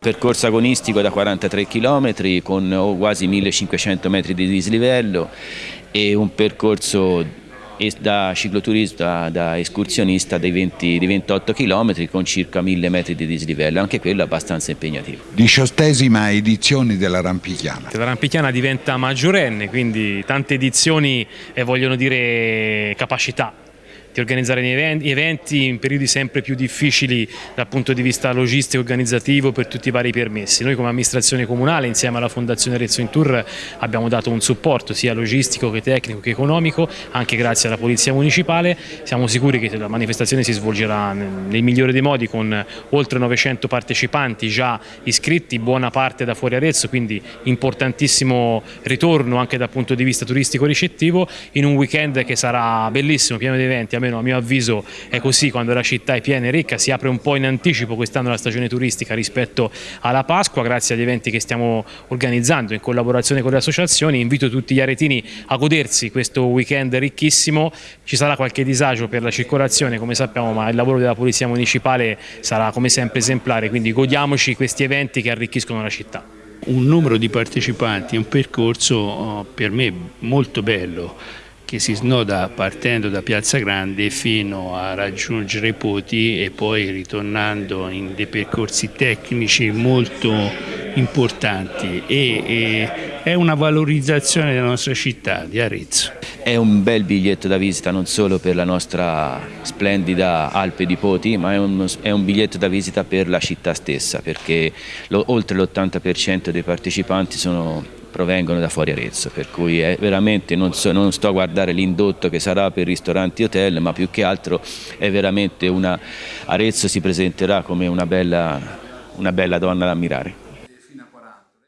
Percorso agonistico da 43 km con quasi 1500 metri di dislivello e un percorso da cicloturista, da escursionista dei, 20, di 28 km con circa 1000 metri di dislivello, anche quello abbastanza impegnativo. Diciottesima edizione della Rampichiana. La Rampichiana diventa maggiorenne, quindi tante edizioni eh, vogliono dire capacità di organizzare eventi in periodi sempre più difficili dal punto di vista logistico e organizzativo per tutti i vari permessi. Noi come amministrazione comunale insieme alla Fondazione Rezzo in Tour abbiamo dato un supporto sia logistico che tecnico che economico anche grazie alla Polizia Municipale. Siamo sicuri che la manifestazione si svolgerà nel migliore dei modi con oltre 900 partecipanti già iscritti, buona parte da fuori Arezzo, quindi importantissimo ritorno anche dal punto di vista turistico ricettivo in un weekend che sarà bellissimo, pieno di eventi, almeno a mio avviso è così. Quando la città è piena e ricca, si apre un po' in anticipo quest'anno la stagione turistica rispetto alla Pasqua grazie agli eventi che stiamo organizzando in collaborazione con le associazioni, invito tutti gli aretini a godersi questo weekend ricchissimo, ci sarà qualche disagio per la circolazione come sappiamo ma il lavoro della Polizia Municipale sarà come sempre esemplare, quindi godiamoci questi eventi che arricchiscono la città. Un numero di partecipanti, un percorso oh, per me molto bello che si snoda partendo da Piazza Grande fino a raggiungere Poti e poi ritornando in dei percorsi tecnici molto importanti e, e è una valorizzazione della nostra città di Arezzo. È un bel biglietto da visita non solo per la nostra splendida Alpe di Poti ma è un, è un biglietto da visita per la città stessa perché lo, oltre l'80% dei partecipanti sono provengono da fuori Arezzo, per cui veramente non, so, non, sto a guardare l'indotto che sarà per ristoranti e hotel, ma più che altro è veramente una, Arezzo si presenterà come una bella, una bella donna da ammirare.